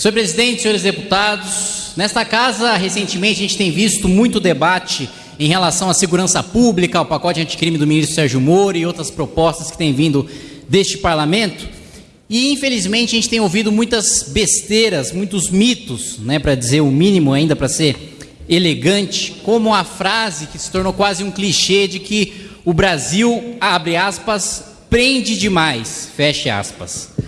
Senhor presidente, senhores deputados, nesta casa, recentemente, a gente tem visto muito debate em relação à segurança pública, ao pacote anticrime do ministro Sérgio Moro e outras propostas que têm vindo deste parlamento. E, infelizmente, a gente tem ouvido muitas besteiras, muitos mitos, né, para dizer o mínimo ainda, para ser elegante, como a frase que se tornou quase um clichê de que o Brasil, abre aspas, prende demais, fecha aspas.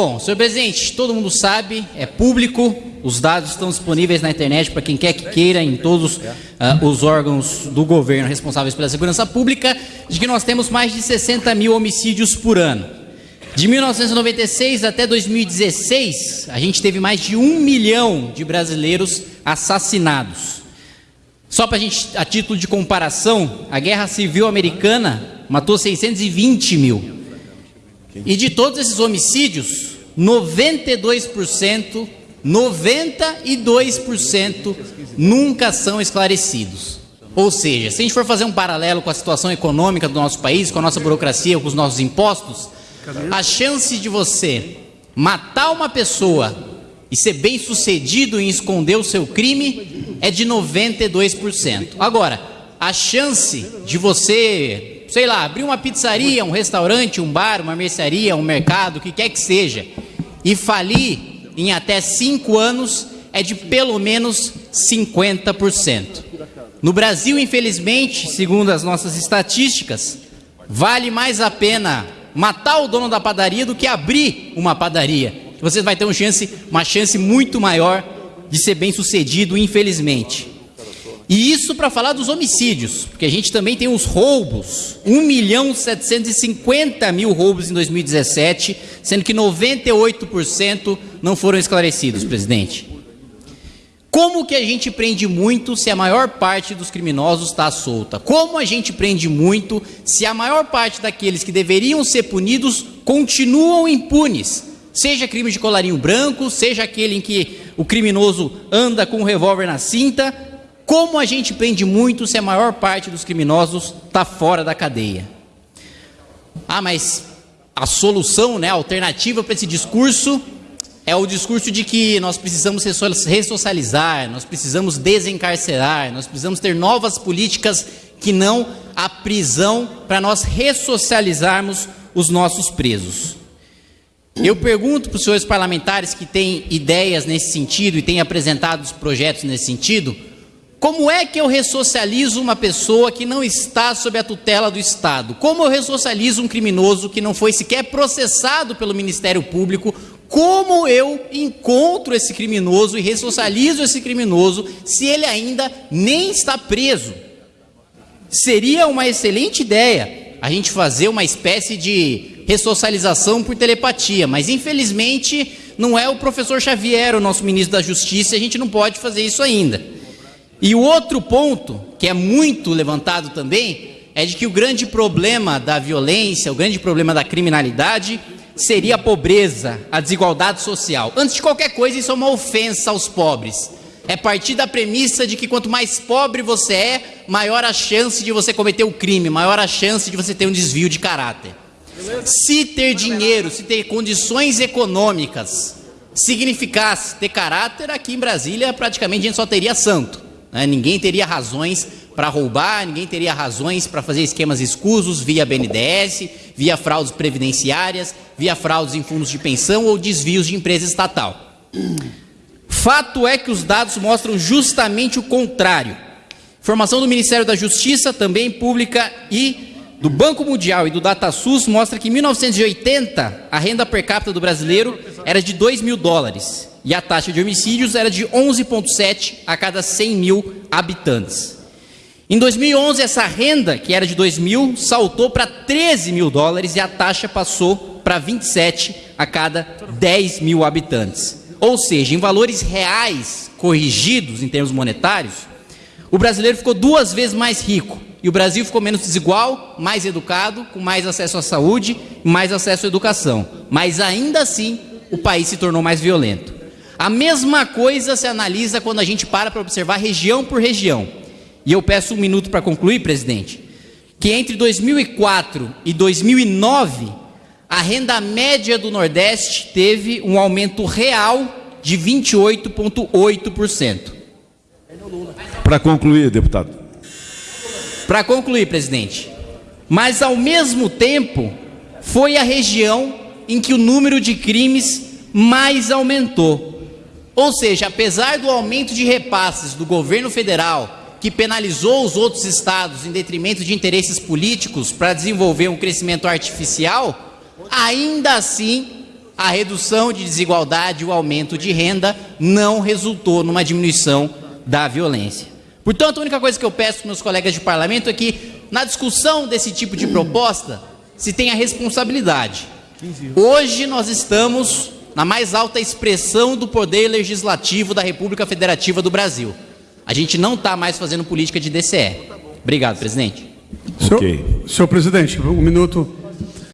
Bom, senhor presidente, todo mundo sabe, é público, os dados estão disponíveis na internet para quem quer que queira, em todos uh, os órgãos do governo responsáveis pela segurança pública, de que nós temos mais de 60 mil homicídios por ano. De 1996 até 2016, a gente teve mais de um milhão de brasileiros assassinados. Só para a gente, a título de comparação, a Guerra Civil Americana matou 620 mil. E de todos esses homicídios, 92%, 92% nunca são esclarecidos. Ou seja, se a gente for fazer um paralelo com a situação econômica do nosso país, com a nossa burocracia, com os nossos impostos, a chance de você matar uma pessoa e ser bem sucedido em esconder o seu crime é de 92%. Agora, a chance de você sei lá, abrir uma pizzaria, um restaurante, um bar, uma mercearia, um mercado, o que quer que seja, e falir em até cinco anos é de pelo menos 50%. No Brasil, infelizmente, segundo as nossas estatísticas, vale mais a pena matar o dono da padaria do que abrir uma padaria. Você vai ter uma chance, uma chance muito maior de ser bem sucedido, infelizmente. E isso para falar dos homicídios, porque a gente também tem os roubos, 1 milhão 750 mil roubos em 2017, sendo que 98% não foram esclarecidos, presidente. Como que a gente prende muito se a maior parte dos criminosos está solta? Como a gente prende muito se a maior parte daqueles que deveriam ser punidos continuam impunes? Seja crime de colarinho branco, seja aquele em que o criminoso anda com um revólver na cinta, como a gente prende muito se a maior parte dos criminosos está fora da cadeia? Ah, mas a solução, né, a alternativa para esse discurso é o discurso de que nós precisamos ressocializar, nós precisamos desencarcerar, nós precisamos ter novas políticas que não a prisão para nós ressocializarmos os nossos presos. Eu pergunto para os senhores parlamentares que têm ideias nesse sentido e têm apresentado os projetos nesse sentido, como é que eu ressocializo uma pessoa que não está sob a tutela do Estado? Como eu ressocializo um criminoso que não foi sequer processado pelo Ministério Público? Como eu encontro esse criminoso e ressocializo esse criminoso se ele ainda nem está preso? Seria uma excelente ideia a gente fazer uma espécie de ressocialização por telepatia, mas infelizmente não é o professor Xavier, o nosso ministro da Justiça, e a gente não pode fazer isso ainda. E o outro ponto, que é muito levantado também, é de que o grande problema da violência, o grande problema da criminalidade, seria a pobreza, a desigualdade social. Antes de qualquer coisa, isso é uma ofensa aos pobres. É partir da premissa de que quanto mais pobre você é, maior a chance de você cometer o crime, maior a chance de você ter um desvio de caráter. Se ter dinheiro, se ter condições econômicas significasse ter caráter, aqui em Brasília praticamente a gente só teria santo. Né? Ninguém teria razões para roubar, ninguém teria razões para fazer esquemas escusos via BNDES, via fraudes previdenciárias, via fraudes em fundos de pensão ou desvios de empresa estatal. Fato é que os dados mostram justamente o contrário. Informação do Ministério da Justiça, também pública, e do Banco Mundial e do DataSUS mostra que em 1980 a renda per capita do brasileiro era de 2 mil dólares e a taxa de homicídios era de 11,7 a cada 100 mil habitantes. Em 2011, essa renda, que era de 2 mil, saltou para 13 mil dólares e a taxa passou para 27 a cada 10 mil habitantes. Ou seja, em valores reais corrigidos em termos monetários, o brasileiro ficou duas vezes mais rico e o Brasil ficou menos desigual, mais educado, com mais acesso à saúde, mais acesso à educação. Mas ainda assim, o país se tornou mais violento. A mesma coisa se analisa quando a gente para para observar região por região. E eu peço um minuto para concluir, presidente, que entre 2004 e 2009, a renda média do Nordeste teve um aumento real de 28,8%. Para concluir, deputado. Para concluir, presidente. Mas, ao mesmo tempo, foi a região em que o número de crimes mais aumentou. Ou seja, apesar do aumento de repasses do governo federal, que penalizou os outros estados em detrimento de interesses políticos para desenvolver um crescimento artificial, ainda assim a redução de desigualdade e o aumento de renda não resultou numa diminuição da violência. Portanto, a única coisa que eu peço para meus colegas de parlamento é que, na discussão desse tipo de proposta, se tenha responsabilidade. Hoje nós estamos na mais alta expressão do poder legislativo da República Federativa do Brasil. A gente não está mais fazendo política de DCE. Obrigado, presidente. Senhor, senhor presidente, um minuto.